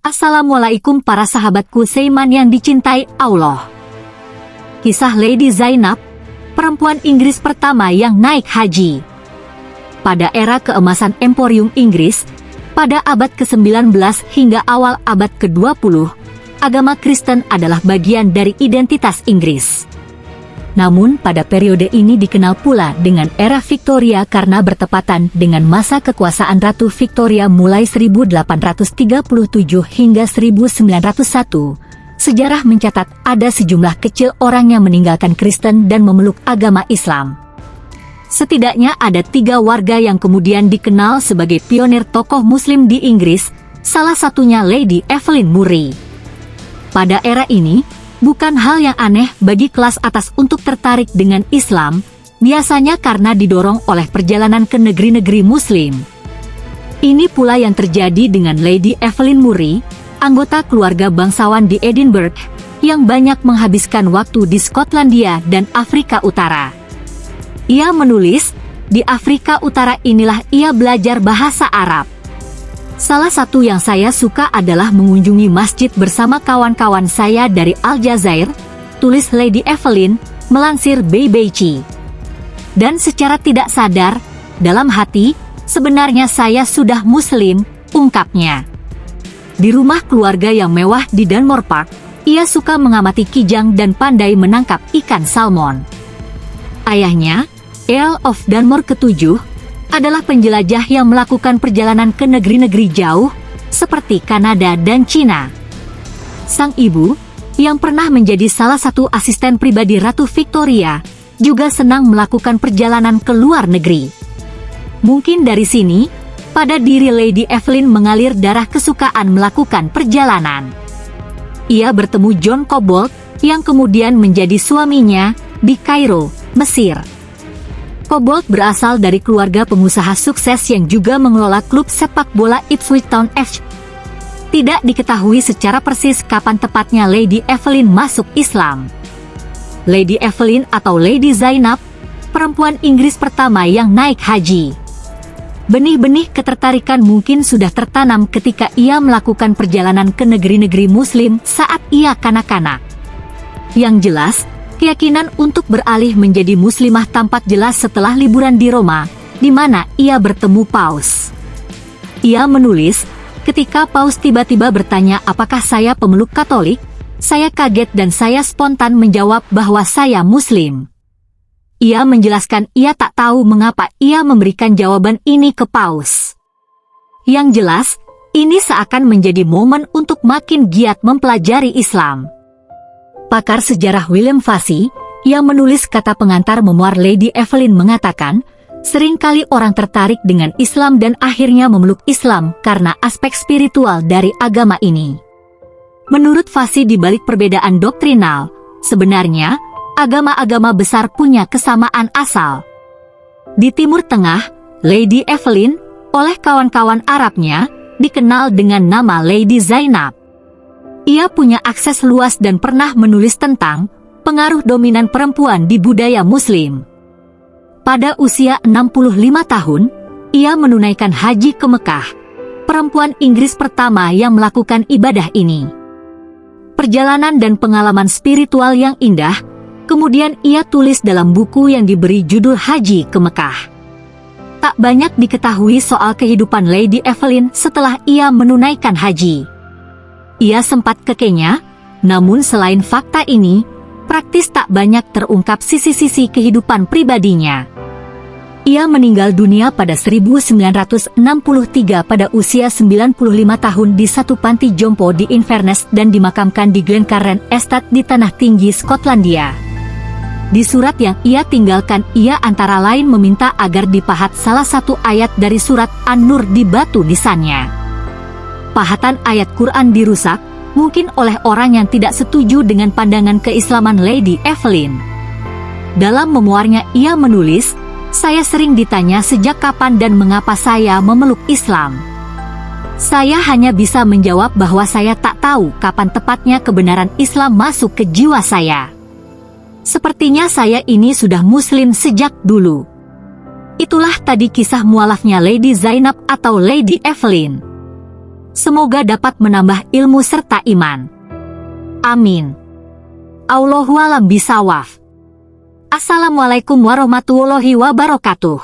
Assalamualaikum para sahabatku Seiman yang dicintai Allah. Kisah Lady Zainab, perempuan Inggris pertama yang naik haji. Pada era keemasan Emporium Inggris, pada abad ke-19 hingga awal abad ke-20, agama Kristen adalah bagian dari identitas Inggris. Namun pada periode ini dikenal pula dengan era Victoria karena bertepatan dengan masa kekuasaan Ratu Victoria mulai 1837 hingga 1901. Sejarah mencatat ada sejumlah kecil orang yang meninggalkan Kristen dan memeluk agama Islam. Setidaknya ada tiga warga yang kemudian dikenal sebagai pionir tokoh muslim di Inggris, salah satunya Lady Evelyn Murray. Pada era ini, Bukan hal yang aneh bagi kelas atas untuk tertarik dengan Islam, biasanya karena didorong oleh perjalanan ke negeri-negeri Muslim. Ini pula yang terjadi dengan Lady Evelyn Murray, anggota keluarga bangsawan di Edinburgh, yang banyak menghabiskan waktu di Skotlandia dan Afrika Utara. Ia menulis, di Afrika Utara inilah ia belajar bahasa Arab. Salah satu yang saya suka adalah mengunjungi masjid bersama kawan-kawan saya dari Aljazair, tulis Lady Evelyn, melansir BBC. Dan secara tidak sadar, dalam hati, sebenarnya saya sudah muslim, ungkapnya. Di rumah keluarga yang mewah di Dunmore Park, ia suka mengamati kijang dan pandai menangkap ikan salmon. Ayahnya, Earl of Dunmore ketujuh, adalah penjelajah yang melakukan perjalanan ke negeri-negeri jauh, seperti Kanada dan Cina. Sang ibu, yang pernah menjadi salah satu asisten pribadi Ratu Victoria, juga senang melakukan perjalanan ke luar negeri. Mungkin dari sini, pada diri Lady Evelyn mengalir darah kesukaan melakukan perjalanan. Ia bertemu John Cobbold, yang kemudian menjadi suaminya, di Kairo, Mesir. Cobbold berasal dari keluarga pengusaha sukses yang juga mengelola klub sepak bola Ipswich Town FC. Tidak diketahui secara persis kapan tepatnya Lady Evelyn masuk Islam. Lady Evelyn atau Lady Zainab, perempuan Inggris pertama yang naik haji. Benih-benih ketertarikan mungkin sudah tertanam ketika ia melakukan perjalanan ke negeri-negeri muslim saat ia kanak-kanak. Yang jelas, Keyakinan untuk beralih menjadi muslimah tampak jelas setelah liburan di Roma, di mana ia bertemu Paus. Ia menulis, ketika Paus tiba-tiba bertanya apakah saya pemeluk Katolik, saya kaget dan saya spontan menjawab bahwa saya Muslim. Ia menjelaskan ia tak tahu mengapa ia memberikan jawaban ini ke Paus. Yang jelas, ini seakan menjadi momen untuk makin giat mempelajari Islam pakar sejarah William Fassi, yang menulis kata pengantar memuar Lady Evelyn mengatakan, sering kali orang tertarik dengan Islam dan akhirnya memeluk Islam karena aspek spiritual dari agama ini. Menurut Fassi di balik perbedaan doktrinal, sebenarnya, agama-agama besar punya kesamaan asal. Di Timur Tengah, Lady Evelyn, oleh kawan-kawan Arabnya, dikenal dengan nama Lady Zainab. Ia punya akses luas dan pernah menulis tentang pengaruh dominan perempuan di budaya muslim. Pada usia 65 tahun, ia menunaikan haji ke Mekah, perempuan Inggris pertama yang melakukan ibadah ini. Perjalanan dan pengalaman spiritual yang indah, kemudian ia tulis dalam buku yang diberi judul Haji ke Mekah. Tak banyak diketahui soal kehidupan Lady Evelyn setelah ia menunaikan haji. Ia sempat ke Kenya, namun selain fakta ini, praktis tak banyak terungkap sisi-sisi kehidupan pribadinya. Ia meninggal dunia pada 1963 pada usia 95 tahun di satu panti jompo di Inverness dan dimakamkan di Glencairn Estate di Tanah Tinggi, Skotlandia. Di surat yang ia tinggalkan, ia antara lain meminta agar dipahat salah satu ayat dari surat An-Nur di batu nisannya pahatan ayat Quran dirusak, mungkin oleh orang yang tidak setuju dengan pandangan keislaman Lady Evelyn. Dalam memuarnya ia menulis, saya sering ditanya sejak kapan dan mengapa saya memeluk Islam. Saya hanya bisa menjawab bahwa saya tak tahu kapan tepatnya kebenaran Islam masuk ke jiwa saya. Sepertinya saya ini sudah muslim sejak dulu. Itulah tadi kisah mualafnya Lady Zainab atau Lady Evelyn. Semoga dapat menambah ilmu serta iman. Amin. Allahualam bisawaf. Assalamualaikum warahmatullahi wabarakatuh.